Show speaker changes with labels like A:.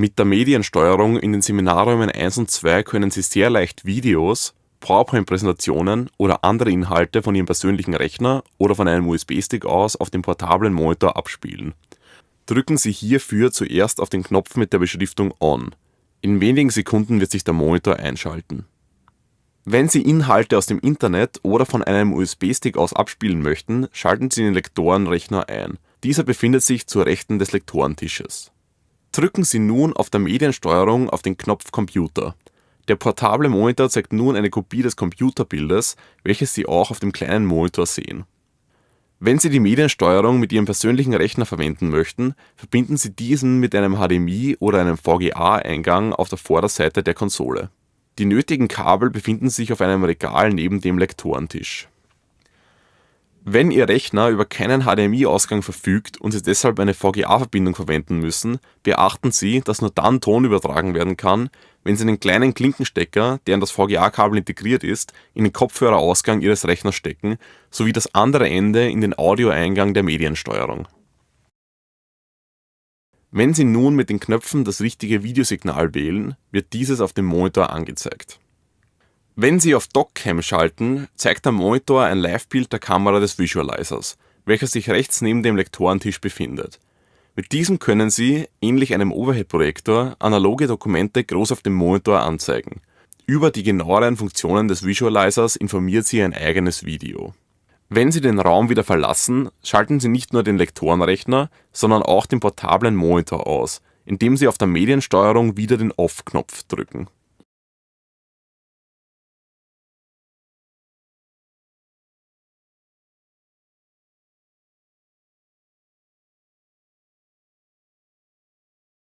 A: Mit der Mediensteuerung in den Seminarräumen 1 und 2 können Sie sehr leicht Videos, PowerPoint-Präsentationen oder andere Inhalte von Ihrem persönlichen Rechner oder von einem USB-Stick aus auf dem portablen Monitor abspielen. Drücken Sie hierfür zuerst auf den Knopf mit der Beschriftung On. In wenigen Sekunden wird sich der Monitor einschalten. Wenn Sie Inhalte aus dem Internet oder von einem USB-Stick aus abspielen möchten, schalten Sie den Lektorenrechner ein. Dieser befindet sich zur Rechten des Lektorentisches. Drücken Sie nun auf der Mediensteuerung auf den Knopf Computer. Der portable Monitor zeigt nun eine Kopie des Computerbildes, welches Sie auch auf dem kleinen Monitor sehen. Wenn Sie die Mediensteuerung mit Ihrem persönlichen Rechner verwenden möchten, verbinden Sie diesen mit einem HDMI oder einem VGA-Eingang auf der Vorderseite der Konsole. Die nötigen Kabel befinden sich auf einem Regal neben dem Lektorentisch. Wenn Ihr Rechner über keinen HDMI-Ausgang verfügt und Sie deshalb eine VGA-Verbindung verwenden müssen, beachten Sie, dass nur dann Ton übertragen werden kann, wenn Sie einen kleinen Klinkenstecker, der in das VGA-Kabel integriert ist, in den Kopfhörerausgang Ihres Rechners stecken, sowie das andere Ende in den Audioeingang der Mediensteuerung. Wenn Sie nun mit den Knöpfen das richtige Videosignal wählen, wird dieses auf dem Monitor angezeigt. Wenn Sie auf DocCam schalten, zeigt der Monitor ein Livebild der Kamera des Visualizers, welcher sich rechts neben dem Lektorentisch befindet. Mit diesem können Sie, ähnlich einem Overhead-Projektor, analoge Dokumente groß auf dem Monitor anzeigen. Über die genaueren Funktionen des Visualizers informiert Sie ein eigenes Video. Wenn Sie den Raum wieder verlassen, schalten Sie nicht nur den Lektorenrechner, sondern auch den portablen Monitor aus, indem Sie auf der Mediensteuerung wieder den Off-Knopf drücken